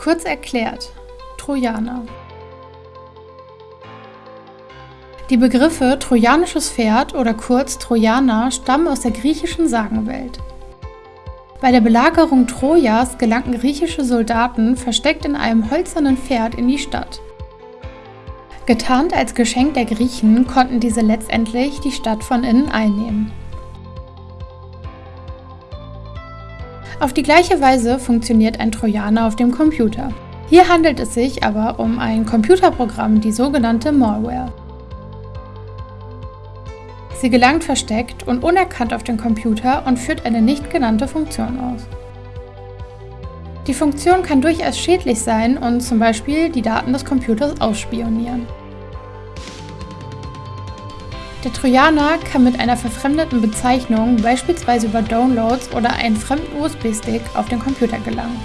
Kurz erklärt, Trojaner. Die Begriffe trojanisches Pferd oder kurz Trojaner stammen aus der griechischen Sagenwelt. Bei der Belagerung Trojas gelangten griechische Soldaten versteckt in einem hölzernen Pferd in die Stadt. Getarnt als Geschenk der Griechen konnten diese letztendlich die Stadt von innen einnehmen. Auf die gleiche Weise funktioniert ein Trojaner auf dem Computer. Hier handelt es sich aber um ein Computerprogramm, die sogenannte Malware. Sie gelangt versteckt und unerkannt auf den Computer und führt eine nicht genannte Funktion aus. Die Funktion kann durchaus schädlich sein und zum Beispiel die Daten des Computers ausspionieren. Der Trojaner kann mit einer verfremdeten Bezeichnung beispielsweise über Downloads oder einen fremden USB-Stick auf den Computer gelangen.